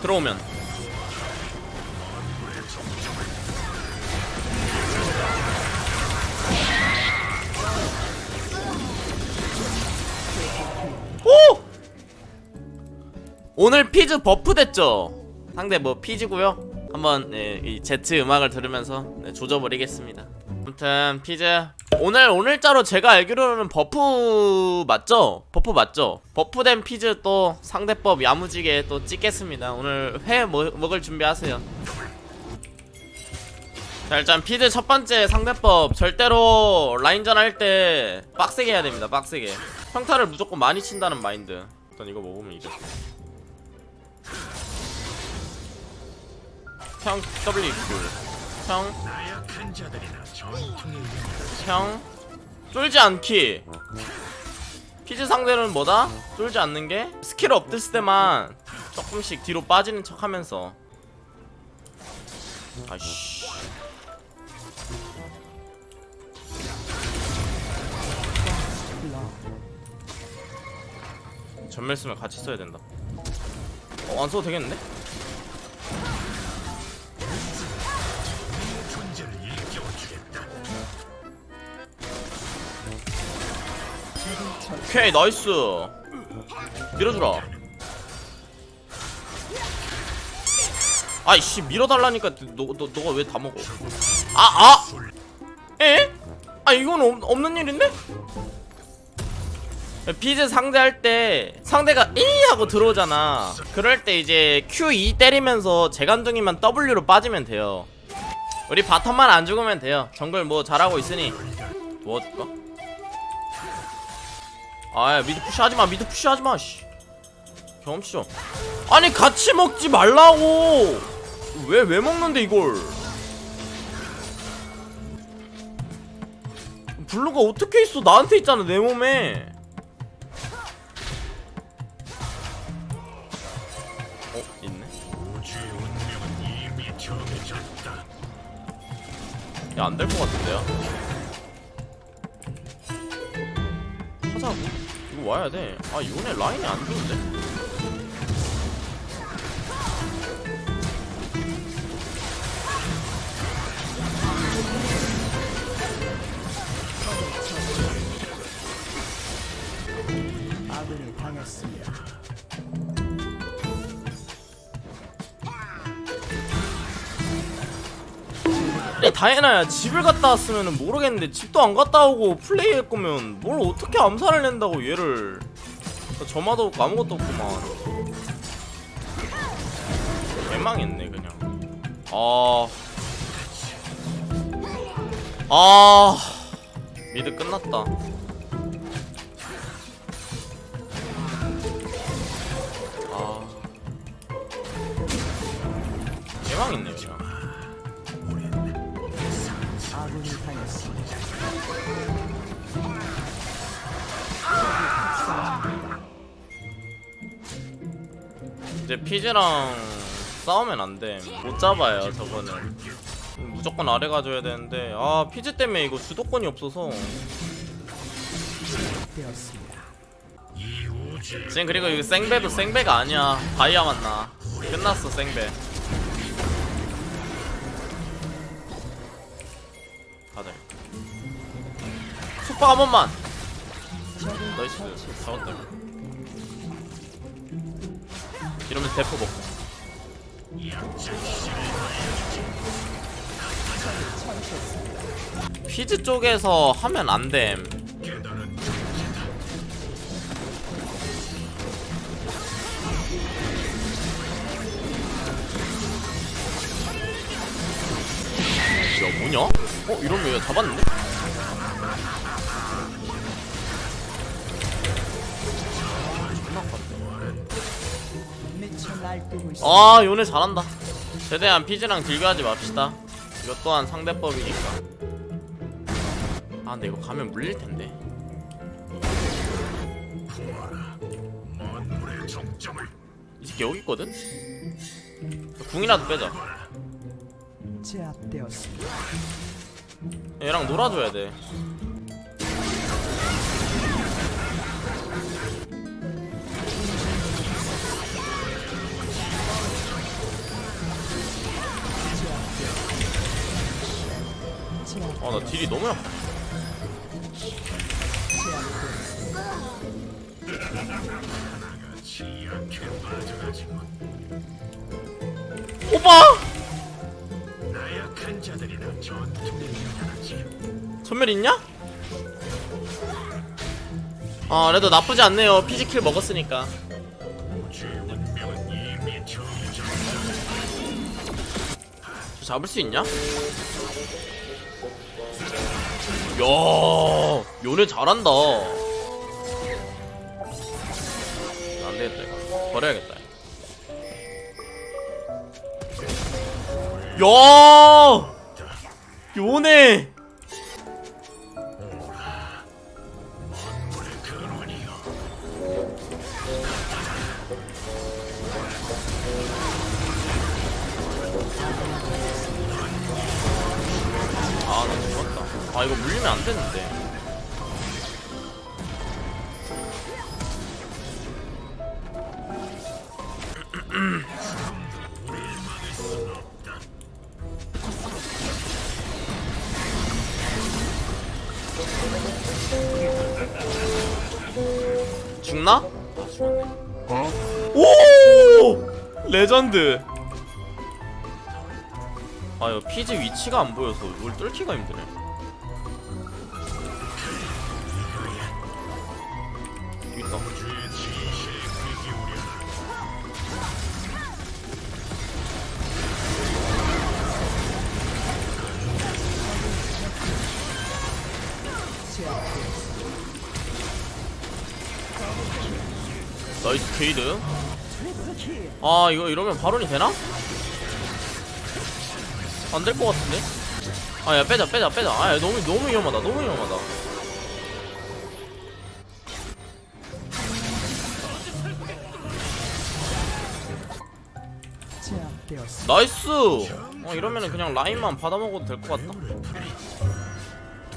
들어오면 오! 오늘 피즈 buff 됐죠? 상대 뭐 피즈고요 한번 네, 이 제트 음악을 들으면서 네, 조져버리겠습니다 아무튼 피즈 오늘 오늘자로 제가 알기로는 buff 맞죠? buff 맞죠? buff된 피즈 또 상대법 야무지게 또 찍겠습니다. 오늘 회 먹, 먹을 준비하세요. 자 일단 피즈 첫 번째 상대법. 절대로 라인전 할 때 빡세게 해야 됩니다 빡세게. 평타를 무조건 많이 친다는 마인드. 일단 이거 먹으면 이겨 평 W 전통의 평 쫄지 않기. 피즈 상대는 뭐다? 쫄지 않는 게? 스킬 없을 때만 조금씩 뒤로 빠지는 척 하면서. 아이씨. 전멸 쓰면 같이 써야 된다. 어, 안 써도 되겠는데? 오케이 나이스 밀어주라 아이씨 밀어달라니까 너, 너, 너가 왜 다 먹어 아 아! 에? 아 이건 없, 없는 일인데? 피즈 상대할 때 상대가 E 하고 들어오잖아 그럴 때 이제 Q2 때리면서 재간둥이만 W로 빠지면 돼요 우리 bottom만 안 죽으면 돼요 정글 뭐 잘하고 있으니 도와줄까? 아야 mid push하지마 mid push하지마 씨. 경험치 좀 아니 같이 먹지 말라고. 왜 왜 먹는데 이걸? 블루가 어떻게 있어? 나한테 있잖아 내 몸에. 어 있네. 야 안 될 것 같은데요? 이거 와야 돼 아 이번에 라인이 안 좋은데 다혜나야 집을 갔다 왔으면 모르겠는데 집도 안 갔다 오고 플레이할 거면 뭘 어떻게 암살을 낸다고 얘를. 나 점화도 없고 아무것도 없구만 개망했네 그냥. 아... 아... 미드 끝났다. 아... 개망했네 이제 피즈랑 싸우면 안 돼. 못 잡아요, 저거는. 무조건 아래 가줘야 되는데, 아, 피즈 때문에 이거 주도권이 없어서. 지금 그리고 이거 생배도 생배가 아니야. 다이아 만나. 끝났어, 생배. 가자. 속박 한 번만! 나이스. 잡았다. 이러면 대포 먹고. 피즈 쪽에서 하면 안 됨. 깨달은 야 뭐냐? 어 이러면 얘 잡았는데? 아 요네 잘한다. 최대한 피즈랑 딜교하지 맙시다. 이것 또한 상대법이니까. 아 근데 이거 가면 물릴텐데. 이 새끼 여기 있거든? 궁이라도 빼자. 제압되었습니다. 얘랑 놀아줘야 돼 아 나 딜이 너무 약해 오빠 전멸 있냐? 아 그래도 나쁘지 않네요 피지킬 먹었으니까 저 잡을 수 있냐? 야 요네 잘한다. 안되겠다 이거. 버려야겠다. 야! 요네 물리면 안 되는데. 죽나? 아 죽었네 오! 레전드! 아 이거 피지 위치가 안 보여서 이걸 뚫기가 힘드네 나이스 케이드 아 이거 이러면 바론이 되나? 안 될 것 같은데? 아 야 빼자 빼자 빼자 아 야, 너무 너무 위험하다 너무 위험하다. nice 어 이러면은 그냥 라인만 받아먹어도 될 것 같다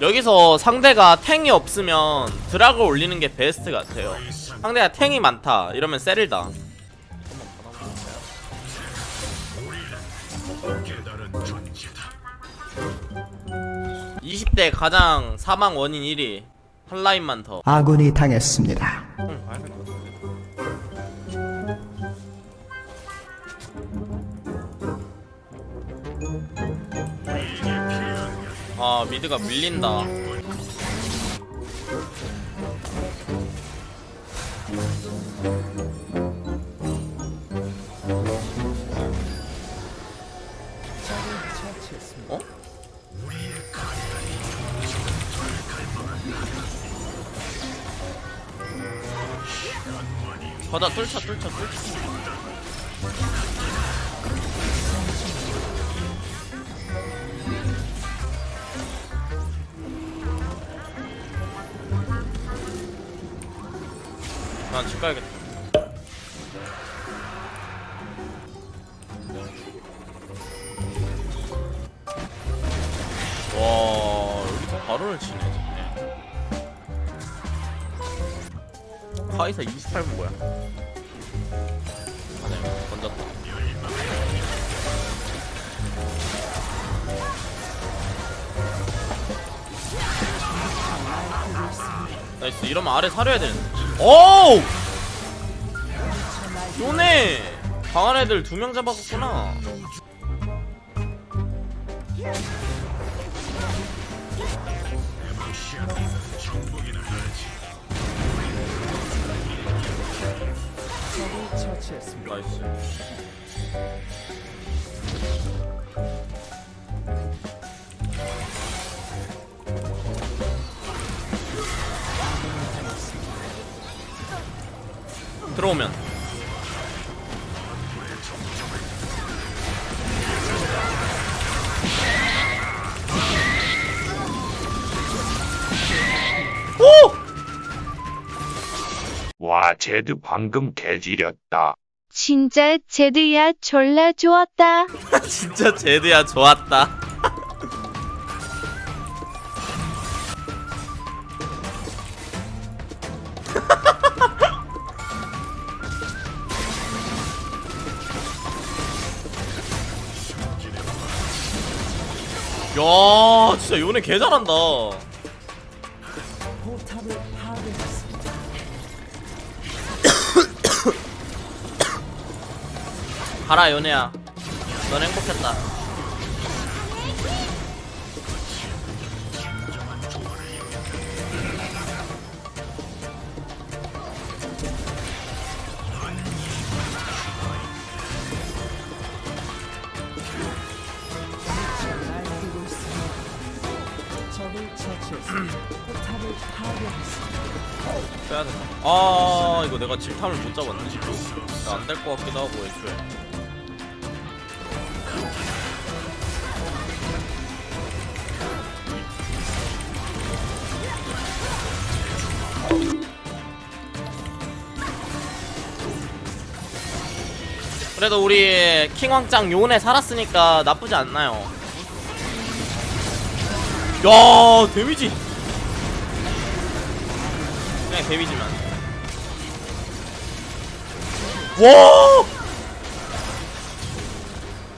여기서 상대가 탱이 없으면 드락을 올리는 게 베스트 같아요. 상대가 탱이 많다. 이러면 세릴다. 20대 가장 사망 원인 1위. 한 라인만 더. 아군이 당했습니다. 응, 아 미드가 밀린다. 어? 가자 뚫자 뚫자 뚫자 난집 가야겠다. 와 여기서 바론을 치네 진짜. 카이사 28분 뭐야 nice. 이러면 아래 사려야 되는데. 오우! 요네! 강한 애들 두명 처치했습니다. 나이스 들어오면 오! 와, 쟤드 방금 개지렸다. 진짜 제드야 졸라 좋았다. 진짜 제드야 좋았다 야 진짜 요네 개 잘한다. 가라 요네야 넌 행복했다 빼야 된다 아 이거 내가 질탐을 못 잡았네 안될 것 같기도 하고 애초에. 그래도 우리 킹왕짱 요네 살았으니까 나쁘지 않나요? 야 데미지 그냥 데미지만 와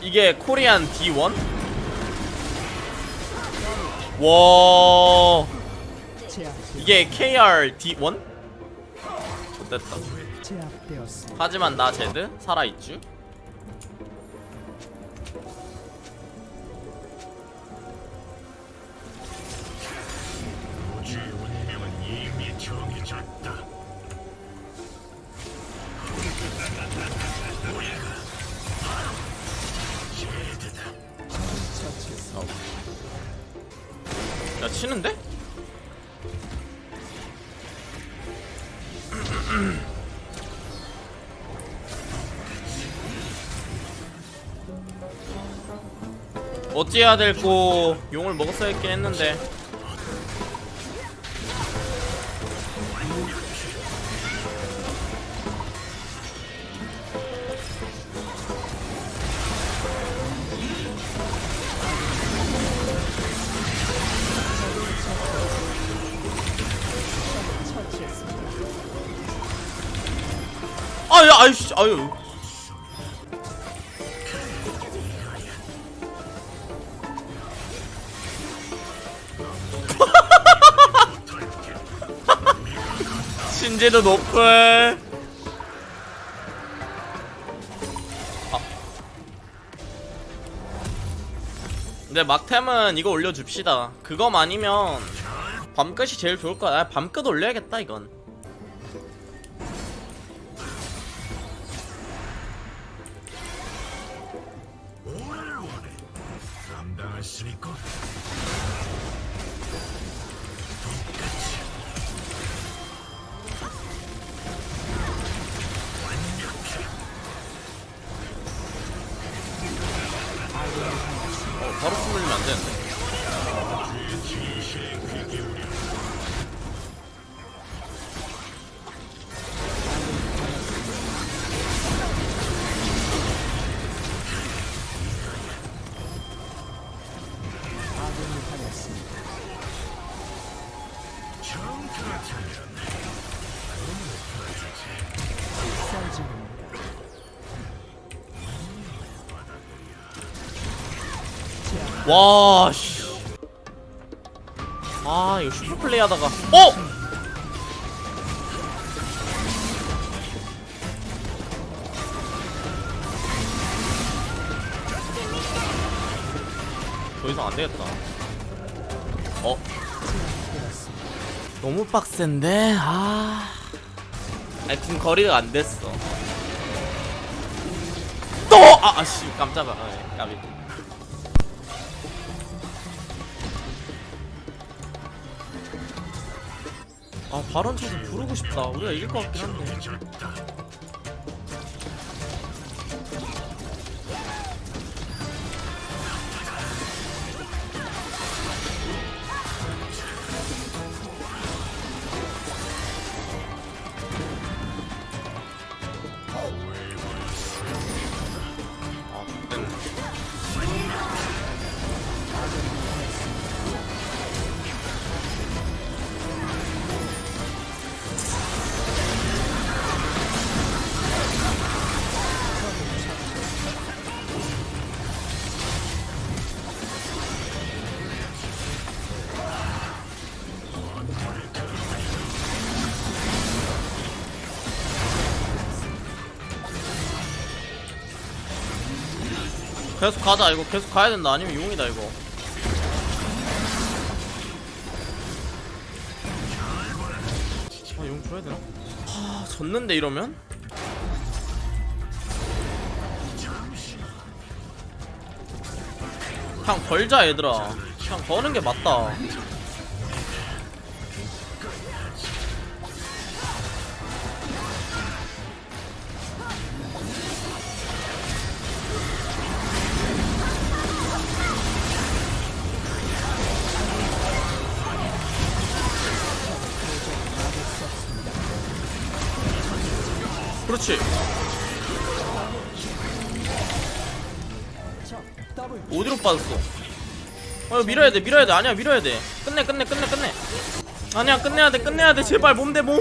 이게 코리안 D1? 와 이게 KR D1? 좋됐다 제압되었습니다. 하지만 나 제드 살아있쥬? 치는데? 어찌해야 될고 용을 먹었어야 했긴 했는데 아야 아이씨 아유. 신지도 높을 아. 근데 막템은 이거 올려줍시다. 그거 아니면 밤끝이 제일 좋을 거야. 아, 밤끝 올려야겠다 이건 와, 씨. 아, 이거 슈퍼 플레이 하다가. 어! 더 이상 안 되겠다. 어? 너무 빡센데? 아. 아니, 지금 거리가 안 됐어. 또! 아, 아씨, 깜짝아. 아, 예, 까비. 아, 발언 쳐서 부르고 싶다. 우리가 이길 것 같긴 한데. 아, 계속 가자. 이거 계속 가야 된다. 아니면 용이다 이거. 아용 줘야 되나? 하 졌는데 이러면? 그냥 걸자 얘들아. 그냥 거는 게 맞다 그렇지. 어디로 빠졌어? 어 밀어야 돼 밀어야 돼. 아니야 밀어야 돼. 끝내 끝내 끝내 끝내. 아니야 끝내야 돼 끝내야 돼. 제발 몸 대 몸.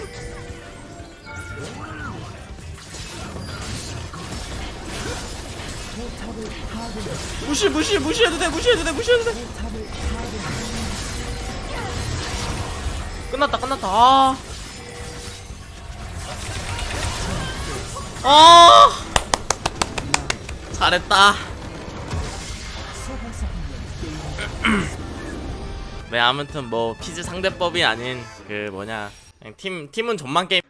무시 무시 무시해도 돼 무시해도 돼 무시해도 돼. 끝났다 끝났다. 아. 아! 잘했다. 네 아무튼 뭐 피즈 상대법이 아닌 그 뭐냐 팀 팀은 전만 게임